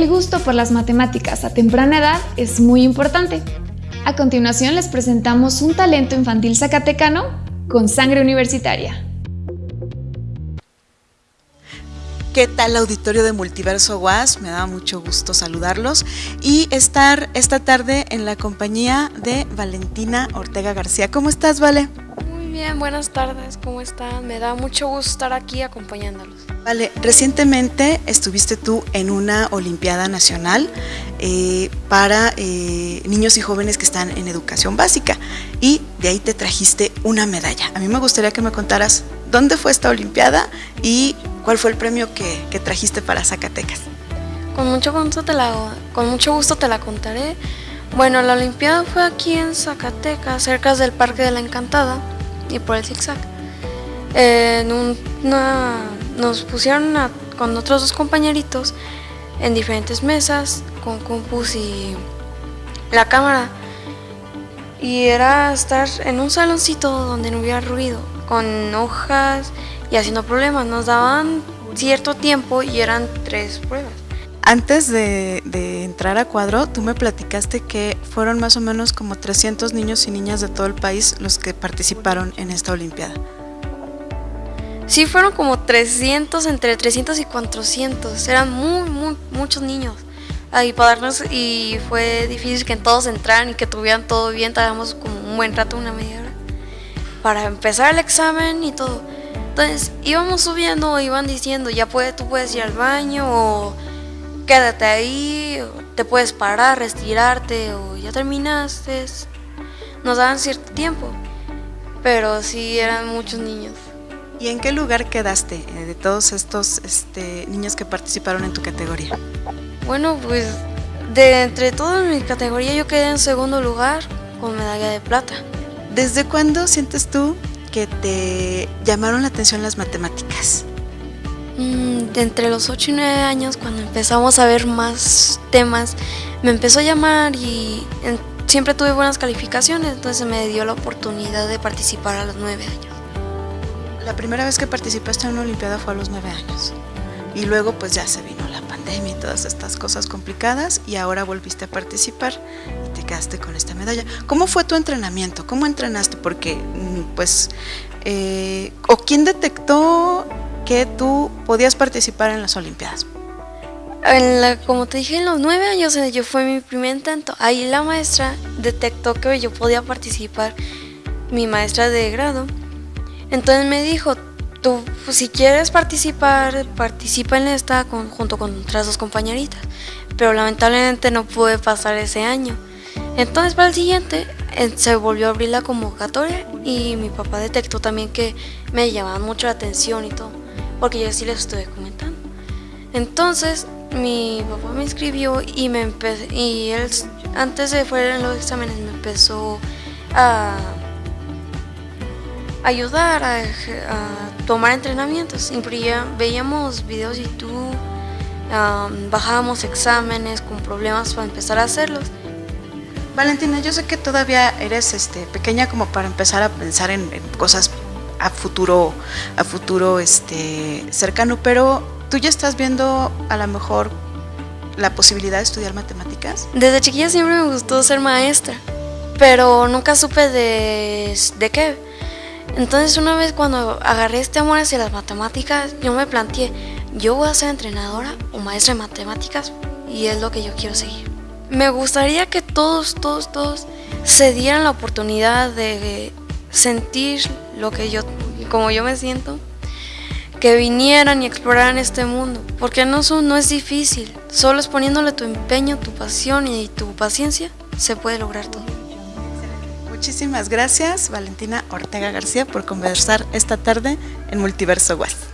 El gusto por las matemáticas a temprana edad es muy importante. A continuación les presentamos un talento infantil zacatecano con sangre universitaria. ¿Qué tal auditorio de Multiverso Was? Me da mucho gusto saludarlos y estar esta tarde en la compañía de Valentina Ortega García. ¿Cómo estás, Vale? Bien, buenas tardes, ¿cómo están? Me da mucho gusto estar aquí acompañándolos. Vale, recientemente estuviste tú en una Olimpiada Nacional eh, para eh, niños y jóvenes que están en educación básica y de ahí te trajiste una medalla. A mí me gustaría que me contaras dónde fue esta Olimpiada y ¿Cuál fue el premio que, trajiste para Zacatecas? Con mucho, gusto te la, con mucho gusto te la contaré. Bueno, la Olimpiada fue aquí en Zacatecas, cerca del Parque de la Encantada y por el zigzag. En nos pusieron con otros dos compañeritos en diferentes mesas con compus y la cámara. Y era estar en un saloncito donde no hubiera ruido, con hojas y haciendo problemas. Nos daban cierto tiempo y eran tres pruebas. Antes de, entrar a cuadro, tú me platicaste que fueron más o menos como 300 niños y niñas de todo el país los que participaron en esta Olimpiada. Sí, fueron como 300, entre 300 y 400. Eran muy, muy, muchos niños. Ahí para darnos, y fue difícil que todos entraran y que tuvieran todo bien. Tardamos como un buen rato, una media hora, para empezar el examen y todo. Entonces íbamos subiendo, iban diciendo, ya puede, tú puedes ir al baño o quédate ahí, te puedes parar, retirarte o ya terminaste. Nos daban cierto tiempo, pero sí eran muchos niños. ¿Y en qué lugar quedaste eh, de todos estos este, niños que participaron en tu categoría? Bueno, pues de entre todas mis categorías yo quedé en segundo lugar con medalla de plata. ¿Desde cuándo sientes tú que te llamaron la atención las matemáticas? Mm, de entre los 8 y 9 años, cuando empezamos a ver más temas, me empezó a llamar y siempre tuve buenas calificaciones, entonces me dio la oportunidad de participar a los 9 años. La primera vez que participaste en una Olimpiada fue a los 9 años. Y luego pues ya se vino la pandemia y todas estas cosas complicadas y ahora volviste a participar y te quedaste con esta medalla. ¿Cómo fue tu entrenamiento? ¿Cómo entrenaste? Porque mm, pues, eh, ¿o quién detectó que tú podías participar en las Olimpiadas? como te dije, en los nueve años eh, yo fue mi primer intento. Ahí la maestra detectó que yo podía participar, mi maestra de grado. Entonces me dijo, tú pues, si quieres participar, participa en esta junto con otras dos compañeritas, pero lamentablemente no pude pasar ese año. Entonces para el siguiente se volvió a abrir la convocatoria y mi papá detectó también que me llamaba mucho la atención y todo, porque yo sí les estuve comentando. Entonces mi papá me inscribió y me y él antes de fuera en los exámenes me empezó a ayudar a, tomar entrenamientos. Siempre veíamos videos de YouTube, bajábamos exámenes con problemas para empezar a hacerlos. Valentina, yo sé que todavía eres este, pequeña como para empezar a pensar en, cosas a futuro, a futuro este, cercano, pero tú ya estás viendo a lo mejor la posibilidad de estudiar matemáticas. Desde chiquilla siempre me gustó ser maestra, pero nunca supe de, de qué entonces una vez cuando agarré este amor hacia las matemáticas, yo me planteé, yo voy a ser entrenadora o maestra de matemáticas y es lo que yo quiero seguir. Me gustaría que todos, todos, todos se dieran la oportunidad de sentir lo que yo, como yo me siento, que vinieran y exploraran este mundo, porque no, no es difícil, solo es poniéndole tu empeño, tu pasión y tu paciencia, se puede lograr todo. Muchísimas gracias, Valentina Ortega García, por conversar esta tarde en Multiverso West.